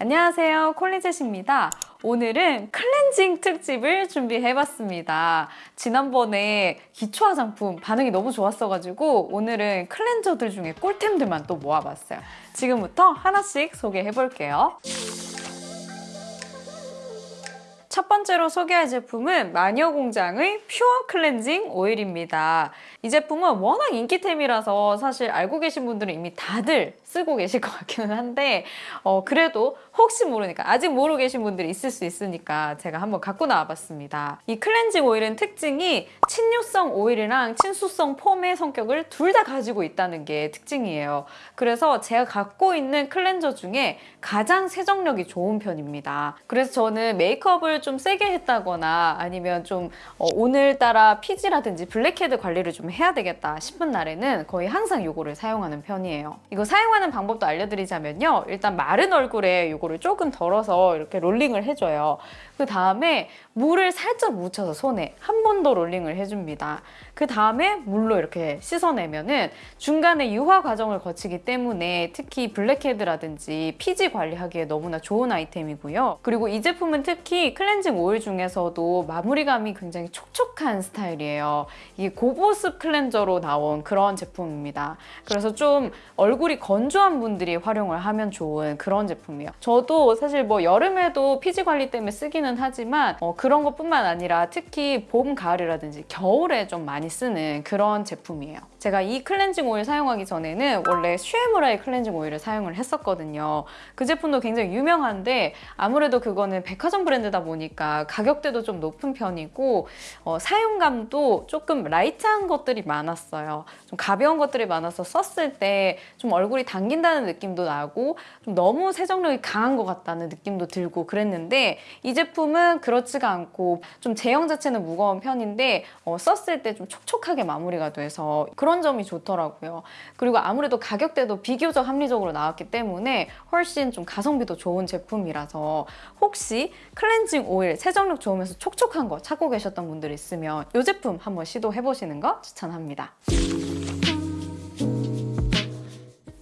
안녕하세요. 콜리젯입니다. 오늘은 클렌징 특집을 준비해봤습니다. 지난번에 기초 화장품 반응이 너무 좋았어가지고 오늘은 클렌저들 중에 꿀템들만 또 모아봤어요. 지금부터 하나씩 소개해볼게요. 첫 번째로 소개할 제품은 마녀공장의 퓨어 클렌징 오일입니다. 이 제품은 워낙 인기템이라서 사실 알고 계신 분들은 이미 다들 쓰고 계실 것 같기는 한데 어, 그래도 혹시 모르니까 아직 모르고 계신 분들이 있을 수 있으니까 제가 한번 갖고 나와봤습니다. 이 클렌징 오일은 특징이 친유성 오일이랑 친수성 폼의 성격을 둘 다 가지고 있다는 게 특징이에요. 그래서 제가 갖고 있는 클렌저 중에 가장 세정력이 좋은 편입니다. 그래서 저는 메이크업을 좀 세게 했다거나 아니면 좀 어, 오늘따라 피지라든지 블랙헤드 관리를 좀 해야 되겠다 싶은 날에는 거의 항상 이거를 사용하는 편이에요. 이거 사용하 는 방법도 알려드리자면요. 일단 마른 얼굴에 이거를 조금 덜어서 이렇게 롤링을 해줘요. 그 다음에 물을 살짝 묻혀서 손에 한 번 더 롤링을 해줍니다. 그 다음에 물로 이렇게 씻어내면 은 중간에 유화 과정을 거치기 때문에 특히 blackhead라든지 피지 관리하기에 너무나 좋은 아이템이고요. 그리고 이 제품은 특히 클렌징 오일 중에서도 마무리감이 굉장히 촉촉한 스타일이에요. 이게 고보습 클렌저로 나온 그런 제품입니다. 그래서 좀 얼굴이 건조한 분들이 활용을 하면 좋은 그런 제품이에요. 저도 사실 뭐 여름에도 피지 관리 때문에 쓰기는 하지만 어, 그런 것뿐만 아니라 특히 봄, 가을이라든지 겨울에 좀 많이 쓰는 그런 제품이에요. 제가 이 클렌징 오일 사용하기 전에는 원래 슈에무라의 클렌징 오일을 사용을 했었거든요. 그 제품도 굉장히 유명한데 아무래도 그거는 백화점 브랜드다 보니까 가격대도 좀 높은 편이고 어, 사용감도 조금 light한 것들이 많았어요. 좀 가벼운 것들이 많아서 썼을 때 좀 얼굴이 당긴다는 느낌도 나고 좀 너무 세정력이 강한 것 같다는 느낌도 들고 그랬는데 이 제품 은 그렇지가 않고 좀 제형 자체는 무거운 편인데 어, 썼을 때 좀 촉촉하게 마무리가 돼서 그런 점이 좋더라고요. 그리고 아무래도 가격대도 비교적 합리적으로 나왔기 때문에 훨씬 좀 가성비도 좋은 제품이라서 혹시 클렌징 오일 세정력 좋으면서 촉촉한 거 찾고 계셨던 분들 있으면 이 제품 한번 시도해보시는 거 추천합니다.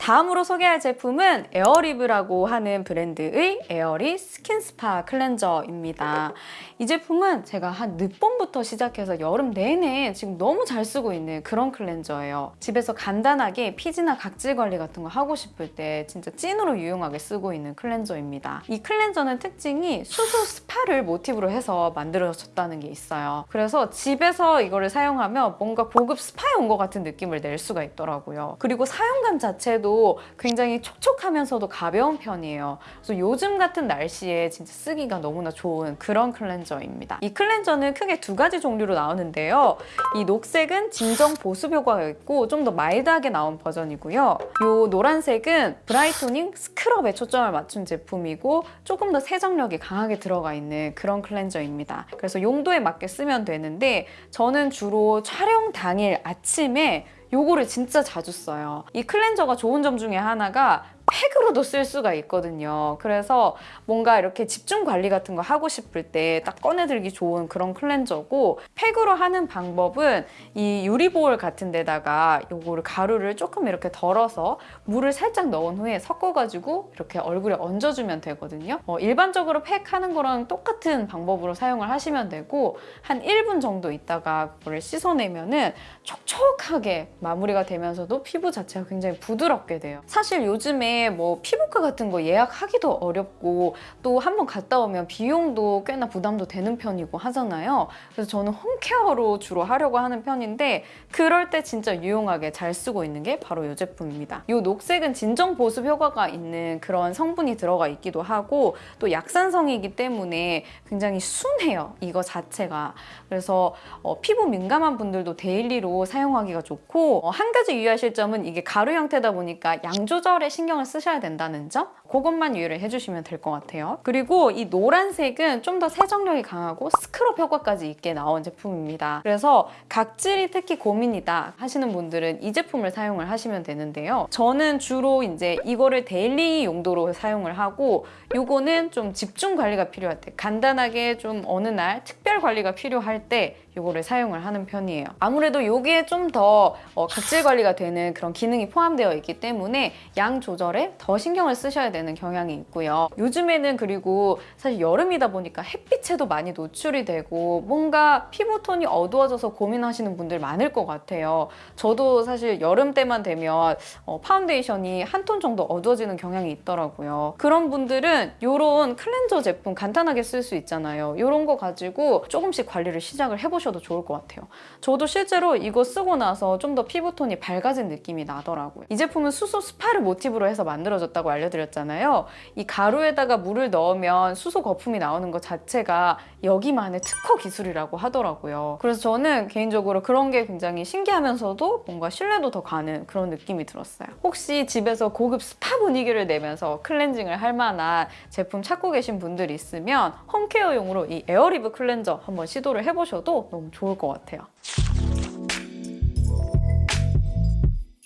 다음으로 소개할 제품은 에어리브라고 하는 브랜드의 에어리 스킨스파 클렌저입니다. 이 제품은 제가 한 늦봄부터 시작해서 여름 내내 지금 너무 잘 쓰고 있는 그런 클렌저예요. 집에서 간단하게 피지나 각질 관리 같은 거 하고 싶을 때 진짜 찐으로 유용하게 쓰고 있는 클렌저입니다. 이 클렌저는 특징이 수소 스파를 모티브로 해서 만들어졌다는 게 있어요. 그래서 집에서 이거를 사용하면 뭔가 고급 스파에 온 것 같은 느낌을 낼 수가 있더라고요. 그리고 사용감 자체도 굉장히 촉촉하면서도 가벼운 편이에요. 그래서 요즘 같은 날씨에 진짜 쓰기가 너무나 좋은 그런 클렌저입니다. 이 클렌저는 크게 두 가지 종류로 나오는데요. 이 녹색은 진정 보습 효과가 있고 좀 더 mild하게 나온 버전이고요. 이 노란색은 brightening scrub에 초점을 맞춘 제품이고 조금 더 세정력이 강하게 들어가 있는 그런 클렌저입니다. 그래서 용도에 맞게 쓰면 되는데 저는 주로 촬영 당일 아침에 요거를 진짜 자주 써요. 이 클렌저가 좋은 점 중에 하나가 팩으로도 쓸 수가 있거든요. 그래서 뭔가 이렇게 집중 관리 같은 거 하고 싶을 때 딱 꺼내들기 좋은 그런 클렌저고 팩으로 하는 방법은 이 유리볼 같은 데다가 요거를 가루를 조금 이렇게 덜어서 물을 살짝 넣은 후에 섞어가지고 이렇게 얼굴에 얹어주면 되거든요. 어, 일반적으로 팩 하는 거랑 똑같은 방법으로 사용을 하시면 되고 한 1분 정도 있다가 그거를 씻어내면 은 촉촉하게 마무리가 되면서도 피부 자체가 굉장히 부드럽게 돼요. 사실 요즘에 뭐 피부과 같은 거 예약하기도 어렵고 또 한 번 갔다 오면 비용도 꽤나 부담도 되는 편이고 하잖아요. 그래서 저는 홈케어로 주로 하려고 하는 편인데 그럴 때 진짜 유용하게 잘 쓰고 있는 게 바로 이 제품입니다. 이 녹색은 진정 보습 효과가 있는 그런 성분이 들어가 있기도 하고 또 약산성이기 때문에 굉장히 순해요. 이거 자체가. 그래서 어, 피부 민감한 분들도 daily로 사용하기가 좋고 어, 한 가지 유의하실 점은 이게 가루 형태다 보니까 양 조절에 신경을 쓰셔야 된다는 점 그것만 유의를 해주시면 될 것 같아요. 그리고 이 노란색은 좀 더 세정력이 강하고 스크럽 효과까지 있게 나온 제품입니다. 그래서 각질이 특히 고민이다 하시는 분들은 이 제품을 사용을 하시면 되는데요. 저는 주로 이제 이거를 daily 용도로 사용을 하고 이거는 좀 집중 관리가 필요할 때 간단하게 좀 어느 날 특별 관리가 필요할 때 이거를 사용을 하는 편이에요. 아무래도 이게 좀더 어, 각질 관리가 되는 그런 기능이 포함되어 있기 때문에 양 조절에 더 신경을 쓰셔야 되는 경향이 있고요. 요즘에는 그리고 사실 여름이다 보니까 햇빛에도 많이 노출이 되고 뭔가 피부톤이 어두워져서 고민하시는 분들 많을 것 같아요. 저도 사실 여름 때만 되면 어, 파운데이션이 한 톤 정도 어두워지는 경향이 있더라고요. 그런 분들은 이런 클렌저 제품 간단하게 쓸 수 있잖아요. 이런 거 가지고 조금씩 관리를 시작을 해보 셔도 좋을 것 같아요. 저도 실제로 이거 쓰고 나서 좀 더 피부톤이 밝아진 느낌이 나더라고요. 이 제품은 수소 스파를 모티브로 해서 만들어졌다고 알려드렸잖아요. 이 가루에다가 물을 넣으면 수소 거품이 나오는 것 자체가 여기만의 특허 기술이라고 하더라고요. 그래서 저는 개인적으로 그런 게 굉장히 신기하면서도 뭔가 신뢰도 더 가는 그런 느낌이 들었어요. 혹시 집에서 고급 스파 분위기를 내면서 클렌징을 할 만한 제품 찾고 계신 분들이 있으면 home care용으로 이 에어리브 클렌저 한번 시도를 해보셔도 너무 좋을 것 같아요.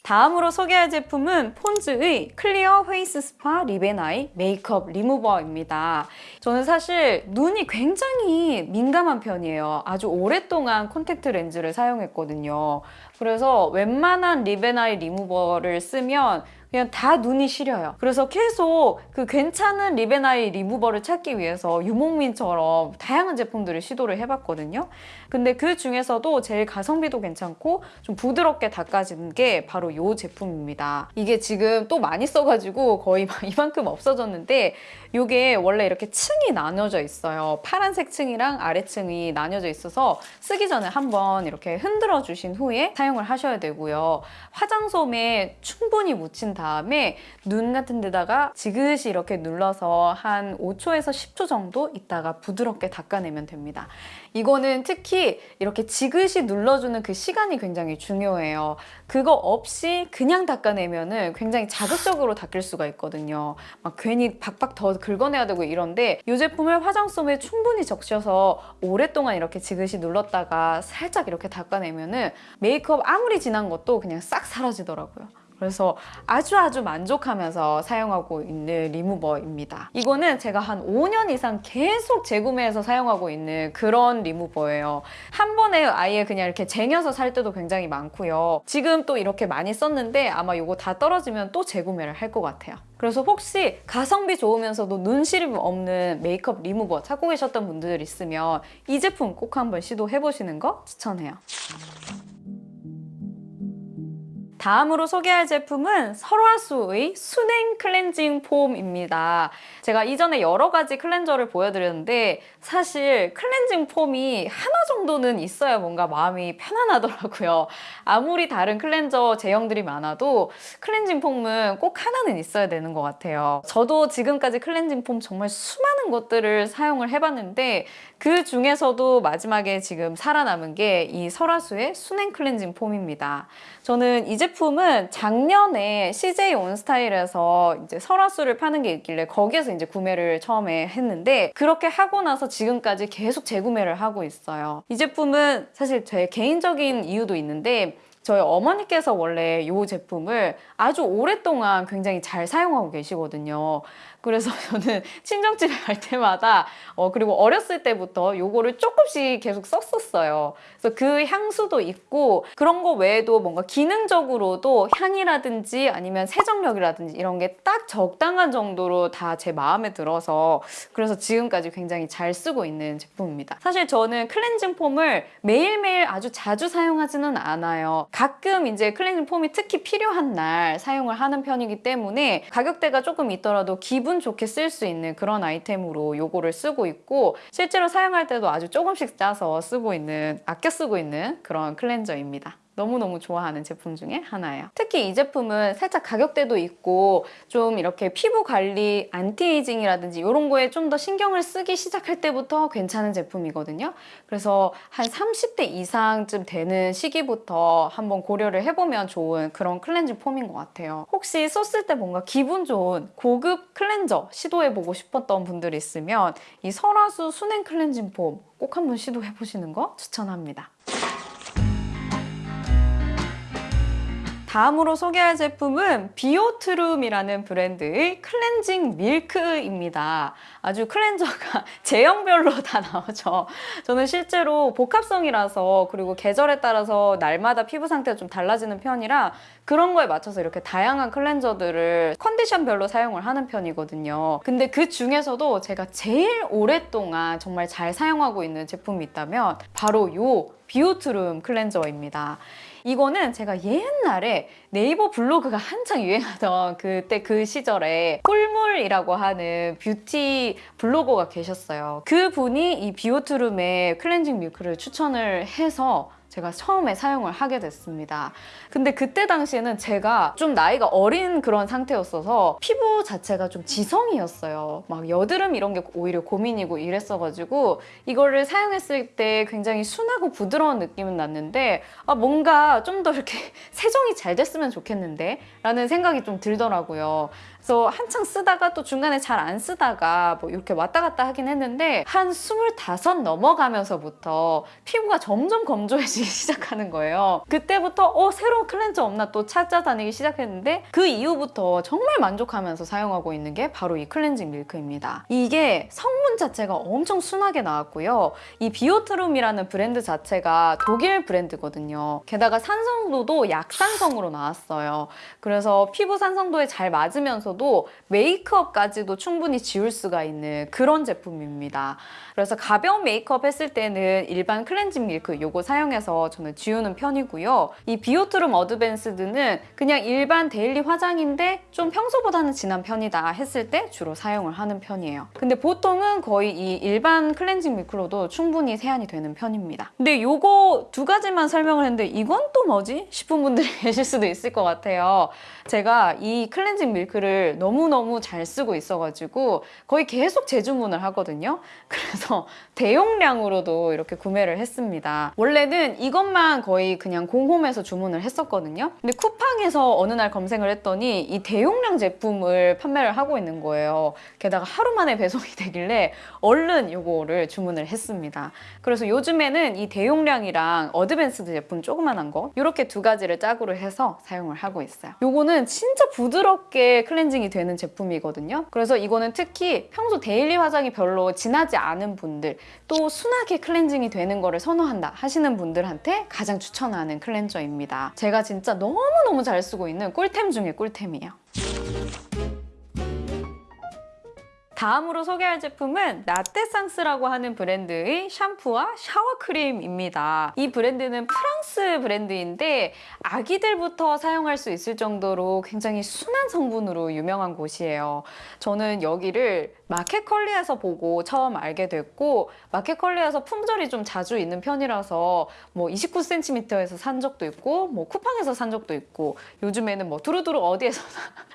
다음으로 소개할 제품은 폰즈의 클리어 페이스 스파 립앤아이 메이크업 리무버입니다. 저는 사실 눈이 굉장히 민감한 편이에요. 아주 오랫동안 콘택트 렌즈를 사용했거든요. 그래서 웬만한 립앤아이 리무버를 쓰면 그냥 다 눈이 시려요. 그래서 계속 그 괜찮은 립앤아이 리무버를 찾기 위해서 유목민처럼 다양한 제품들을 시도를 해봤거든요. 근데 그 중에서도 제일 가성비도 괜찮고 좀 부드럽게 닦아지는 게 바로 이 제품입니다. 이게 지금 또 많이 써가지고 거의 막 이만큼 없어졌는데 이게 원래 이렇게 층이 나눠져 있어요. 파란색 층이랑 아래층이 나뉘어져 있어서 쓰기 전에 한번 이렇게 흔들어 주신 후에 사용을 하셔야 되고요. 화장솜에 충분히 묻힌 다음에 눈 같은 데다가 지그시 이렇게 눌러서 한 5초에서 10초 정도 있다가 부드럽게 닦아내면 됩니다. 이거는 특히 이렇게 지그시 눌러주는 그 시간이 굉장히 중요해요. 그거 없이 그냥 닦아내면 은 굉장히 자극적으로 닦일 수가 있거든요. 막 괜히 박박 더 긁어내야 되고 이런데 이 제품을 화장솜에 충분히 적셔서 오랫동안 이렇게 지그시 눌렀다가 살짝 이렇게 닦아내면 은 메이크업 아무리 진한 것도 그냥 싹 사라지더라고요. 그래서 아주 아주 만족하면서 사용하고 있는 리무버입니다. 이거는 제가 한 5년 이상 계속 재구매해서 사용하고 있는 그런 리무버예요. 한 번에 아예 그냥 이렇게 쟁여서 살 때도 굉장히 많고요. 지금 또 이렇게 많이 썼는데 아마 이거 다 떨어지면 또 재구매를 할 것 같아요. 그래서 혹시 가성비 좋으면서도 눈시림 없는 메이크업 리무버 찾고 계셨던 분들 있으면 이 제품 꼭 한번 시도해보시는 거 추천해요. 다음으로 소개할 제품은 설화수의 순행 클렌징 폼입니다. 제가 이전에 여러 가지 클렌저를 보여드렸는데 사실 클렌징 폼이 하나 정도는 있어야 뭔가 마음이 편안하더라고요. 아무리 다른 클렌저 제형들이 많아도 클렌징 폼은 꼭 하나는 있어야 되는 것 같아요. 저도 지금까지 클렌징 폼 정말 수많은 것들을 사용을 해봤는데 그 중에서도 마지막에 지금 살아남은 게 이 설화수의 순행 클렌징 폼입니다. 저는 이 제품은 작년에 CJ 온스타일에서 이제 설화수를 파는 게 있길래 거기에서 이제 구매를 처음에 했는데 그렇게 하고 나서 지금까지 계속 재구매를 하고 있어요. 이 제품은 사실 제 개인적인 이유도 있는데 저희 어머니께서 원래 이 제품을 아주 오랫동안 굉장히 잘 사용하고 계시거든요. 그래서 저는 친정집에 갈 때마다 어 그리고 어렸을 때부터 요거를 조금씩 계속 썼었어요. 그래서 그 향수도 있고 그런 거 외에도 뭔가 기능적으로도 향이라든지 아니면 세정력이라든지 이런 게 딱 적당한 정도로 다 제 마음에 들어서 그래서 지금까지 굉장히 잘 쓰고 있는 제품입니다. 사실 저는 클렌징 폼을 매일매일 아주 자주 사용하지는 않아요. 가끔 이제 클렌징 폼이 특히 필요한 날 사용을 하는 편이기 때문에 가격대가 조금 있더라도 기분 좋게 쓸 수 있는 그런 아이템으로 요거를 쓰고 있고 실제로 사용할 때도 아주 조금씩 짜서 쓰고 있는 아껴 쓰고 있는 그런 클렌저입니다. 너무너무 좋아하는 제품 중에 하나예요. 특히 이 제품은 살짝 가격대도 있고 좀 이렇게 피부 관리, 안티에이징이라든지 이런 거에 좀 더 신경을 쓰기 시작할 때부터 괜찮은 제품이거든요. 그래서 한 30대 이상쯤 되는 시기부터 한번 고려를 해보면 좋은 그런 클렌징 폼인 것 같아요. 혹시 썼을 때 뭔가 기분 좋은 고급 클렌저 시도해보고 싶었던 분들 있으면 이 설화수 순행 클렌징 폼 꼭 한번 시도해보시는 거 추천합니다. 다음으로 소개할 제품은 비오트룸이라는 브랜드의 클렌징 밀크입니다. 아주 클렌저가 제형별로 다 나오죠. 저는 실제로 복합성이라서 그리고 계절에 따라서 날마다 피부 상태가 좀 달라지는 편이라 그런 거에 맞춰서 이렇게 다양한 클렌저들을 컨디션별로 사용을 하는 편이거든요. 근데 그 중에서도 제가 제일 오랫동안 정말 잘 사용하고 있는 제품이 있다면 바로 요 비오트룸 클렌저입니다. 이거는 제가 옛날에 네이버 블로그가 한창 유행하던 그때 그 시절에 꿀물이라고 하는 뷰티 블로거가 계셨어요. 그 분이 이 비오트룸의 클렌징 밀크를 추천을 해서 제가 처음에 사용을 하게 됐습니다. 근데 그때 당시에는 제가 좀 나이가 어린 그런 상태였어서 피부 자체가 좀 지성이었어요. 막 여드름 이런 게 오히려 고민이고 이랬어가지고 이거를 사용했을 때 굉장히 순하고 부드러운 느낌은 났는데 아 뭔가 좀 더 이렇게 세정이 잘 됐으면 좋겠는데 라는 생각이 좀 들더라고요. 그래서 한창 쓰다가 또 중간에 잘 안 쓰다가 뭐 이렇게 왔다 갔다 하긴 했는데 한 스물다섯 넘어가면서부터 피부가 점점 건조해지기 시작하는 거예요. 그때부터 어 새로운 클렌저 없나 또 찾아다니기 시작했는데 그 이후부터 정말 만족하면서 사용하고 있는 게 바로 이 클렌징 밀크입니다. 이게 성분 자체가 엄청 순하게 나왔고요. 이 비오트룸이라는 브랜드 자체가 독일 브랜드거든요. 게다가 산성도도 약산성으로 나왔어요. 그래서 피부 산성도에 잘 맞으면서 도 메이크업까지도 충분히 지울 수가 있는 그런 제품입니다. 그래서 가벼운 메이크업 했을 때는 일반 클렌징 밀크 요거 사용해서 저는 지우는 편이고요. 이 비오트룸 어드밴스드는 그냥 일반 데일리 화장인데 좀 평소보다는 진한 편이다 했을 때 주로 사용을 하는 편이에요. 근데 보통은 거의 이 일반 클렌징 밀크로도 충분히 세안이 되는 편입니다. 근데 요거 두 가지만 설명을 했는데 이건 또 뭐지? 싶은 분들이 계실 수도 있을 것 같아요. 제가 이 클렌징 밀크를 너무너무 잘 쓰고 있어가지고 거의 계속 재주문을 하거든요. 그래서 대용량으로도 이렇게 구매를 했습니다. 원래는 이것만 거의 그냥 공홈에서 주문을 했었거든요. 근데 쿠팡에서 어느 날 검색을 했더니 이 대용량 제품을 판매를 하고 있는 거예요. 게다가 하루 만에 배송이 되길래 얼른 이거를 주문을 했습니다. 그래서 요즘에는 이 대용량이랑 어드밴스드 제품 조그만한 거 이렇게 두 가지를 짝으로 해서 사용을 하고 있어요. 요거는 진짜 부드럽게 클렌징 이 되는 제품이거든요. 그래서 이거는 특히 평소 데일리 화장이 별로 진하지 않은 분들 또 순하게 클렌징이 되는 거를 선호한다 하시는 분들한테 가장 추천하는 클렌저입니다. 제가 진짜 너무너무 잘 쓰고 있는 꿀템 중에 꿀템이에요. 다음으로 소개할 제품은 라떼상스라고 하는 브랜드의 샴푸와 샤워 크림입니다. 이 브랜드는 프랑스 브랜드인데 아기들부터 사용할 수 있을 정도로 굉장히 순한 성분으로 유명한 곳이에요. 저는 여기를 마켓컬리에서 보고 처음 알게 됐고 마켓컬리에서 품절이 좀 자주 있는 편이라서 뭐 29cm에서 산 적도 있고 뭐 쿠팡에서 산 적도 있고 요즘에는 뭐 두루두루 어디에서나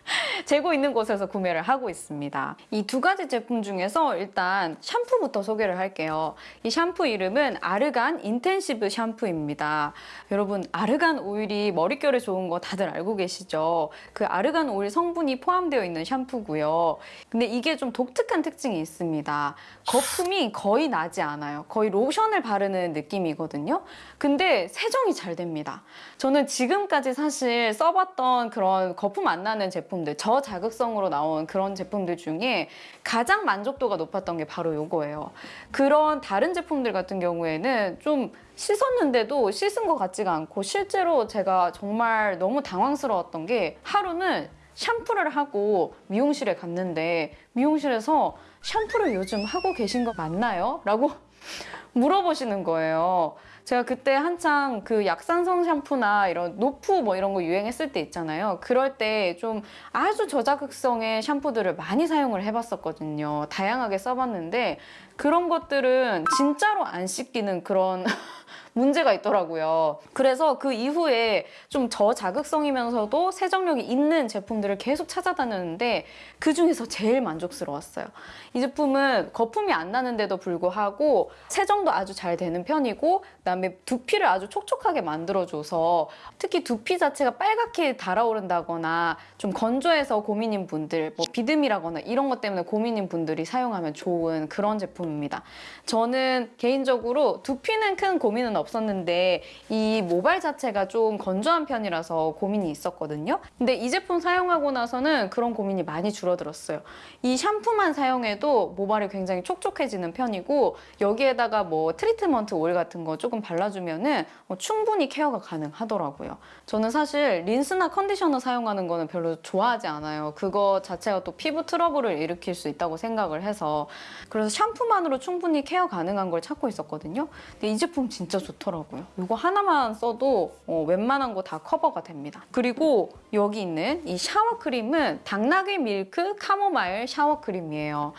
재고 있는 곳에서 구매를 하고 있습니다. 이 두 가지 제품 중에서 일단 샴푸부터 소개를 할게요. 이 샴푸 이름은 아르간 인텐시브 샴푸입니다. 여러분 아르간 오일이 머릿결에 좋은 거 다들 알고 계시죠? 그 아르간 오일 성분이 포함되어 있는 샴푸고요. 근데 이게 좀 독특한 특징이 있습니다. 거품이 거의 나지 않아요. 거의 로션을 바르는 느낌이거든요. 근데 세정이 잘 됩니다. 저는 지금까지 사실 써봤던 그런 거품 안 나는 제품들, 저자극성으로 나온 그런 제품들 중에 가장 만족도가 높았던 게 바로 이거예요. 그런 다른 제품들 같은 경우에는 좀 씻었는데도 씻은 것 같지가 않고 실제로 제가 정말 너무 당황스러웠던 게 하루는 샴푸를 하고 미용실에 갔는데 미용실에서 샴푸를 요즘 하고 계신 거 맞나요? 라고 물어보시는 거예요. 제가 그때 한창 그 약산성 샴푸나 이런 노프 뭐 이런 거 유행했을 때 있잖아요. 그럴 때 좀 아주 저자극성의 샴푸들을 많이 사용을 해봤었거든요. 다양하게 써봤는데 그런 것들은 진짜로 안 씻기는 그런 문제가 있더라고요. 그래서 그 이후에 좀 저자극성이면서도 세정력이 있는 제품들을 계속 찾아다녔는데 그 중에서 제일 만족스러웠어요. 이 제품은 거품이 안 나는데도 불구하고 세정도 아주 잘 되는 편이고 그다음에 두피를 아주 촉촉하게 만들어줘서 특히 두피 자체가 빨갛게 달아오른다거나 좀 건조해서 고민인 분들 뭐 비듬이라거나 이런 것 때문에 고민인 분들이 사용하면 좋은 그런 제품입니다. 저는 개인적으로 두피는 큰 고민 고민은 없 었는데 이 모발 자체가 좀 건조한 편이라서 고민이 있었거든요. 근데 이 제품 사용하고 나서는 그런 고민이 많이 줄어들었어요. 이 샴푸만 사용해도 모발이 굉장히 촉촉해지는 편이고 여기에다가 뭐 트리트먼트 오일 같은 거 조금 발라주면은 어, 충분히 케어가 가능하더라고요. 저는 사실 린스나 컨디셔너 사용하는 거는 별로 좋아하지 않아요. 그거 자체가 또 피부 트러블을 일으킬 수 있다고 생각을 해서 그래서 샴푸만으로 충분히 케어 가능한 걸 찾고 있었거든요. 근데 이 제품 진짜 좋 더라고요. 이거 하나만 써도 어, 웬만한 거 다 커버가 됩니다. 그리고 여기 있는 이 샤워 크림은 당나귀 밀크 카모마일 샤워 크림이에요.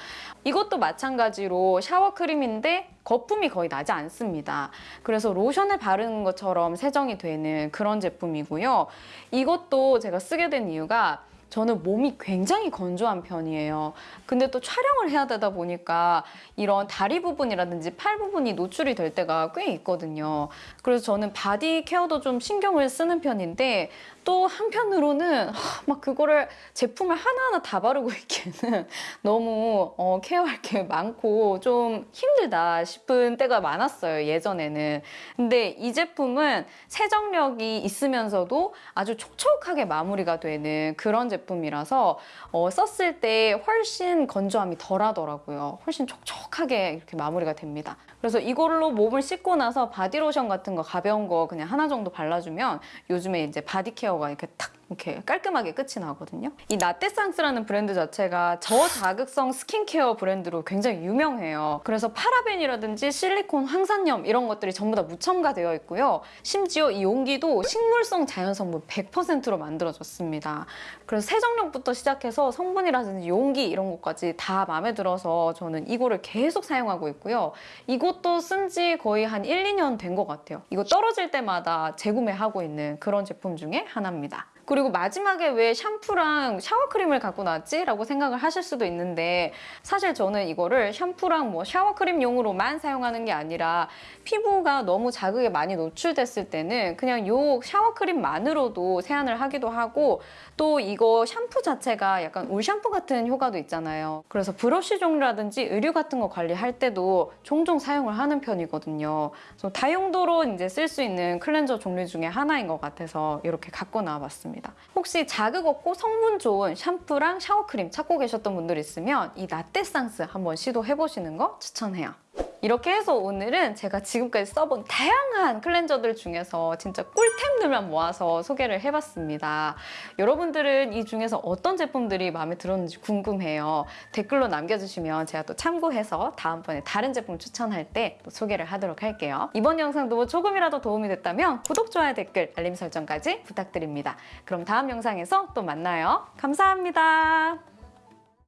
이것도 마찬가지로 샤워 크림인데 거품이 거의 나지 않습니다. 그래서 로션을 바르는 것처럼 세정이 되는 그런 제품이고요. 이것도 제가 쓰게 된 이유가 저는 몸이 굉장히 건조한 편이에요. 근데 또 촬영을 해야 되다 보니까 이런 다리 부분이라든지 팔 부분이 노출이 될 때가 꽤 있거든요. 그래서 저는 바디 케어도 좀 신경을 쓰는 편인데 또 한편으로는 하, 막 그거를 제품을 하나하나 다 바르고 있기에는 너무 어, 케어할 게 많고 좀 힘들다 싶은 때가 많았어요, 예전에는. 근데 이 제품은 세정력이 있으면서도 아주 촉촉하게 마무리가 되는 그런 제품 이라서 어, 썼을 때 훨씬 건조함이 덜 하더라고요. 훨씬 촉촉하게 이렇게 마무리가 됩니다. 그래서 이걸로 몸을 씻고 나서 바디로션 같은 거 가벼운 거 그냥 하나 정도 발라주면 요즘에 이제 body care가 이렇게 탁 이렇게 깔끔하게 끝이 나거든요. 이 나떼상스라는 브랜드 자체가 저자극성 스킨케어 브랜드로 굉장히 유명해요. 그래서 파라벤이라든지 실리콘, 황산염 이런 것들이 전부 다 무첨가되어 있고요. 심지어 이 용기도 식물성 자연성분 100%로 만들어졌습니다. 그래서 세정력부터 시작해서 성분이라든지 용기 이런 것까지 다 마음에 들어서 저는 이거를 계속 사용하고 있고요. 이 것도 쓴 지 거의 한 1, 2년 된 것 같아요. 이거 떨어질 때마다 재구매하고 있는 그런 제품 중에 하나입니다. 그리고 마지막에 왜 샴푸랑 shower cream을 갖고 나왔지? 라고 생각을 하실 수도 있는데 사실 저는 이거를 샴푸랑 뭐 shower cream용으로만 사용하는 게 아니라 피부가 너무 자극에 많이 노출됐을 때는 그냥 요 shower cream만으로도 세안을 하기도 하고 또 이거 샴푸 자체가 약간 울 샴푸 같은 효과도 있잖아요. 그래서 브러쉬 종류라든지 의류 같은 거 관리할 때도 종종 사용을 하는 편이거든요. 다용도로 이제 쓸 수 있는 클렌저 종류 중에 하나인 것 같아서 이렇게 갖고 나와봤습니다. 혹시 자극 없고 성분 좋은 샴푸랑 shower cream 찾고 계셨던 분들 있으면 이 나떼상스 한번 시도해보시는 거 추천해요. 이렇게 해서 오늘은 제가 지금까지 써본 다양한 클렌저들 중에서 진짜 꿀템들만 모아서 소개를 해봤습니다. 여러분들은 이 중에서 어떤 제품들이 마음에 들었는지 궁금해요. 댓글로 남겨주시면 제가 또 참고해서 다음번에 다른 제품 추천할 때 또 소개를 하도록 할게요. 이번 영상도 조금이라도 도움이 됐다면 구독, 좋아요, 댓글, 알림 설정까지 부탁드립니다. 그럼 다음 영상에서 또 만나요. 감사합니다.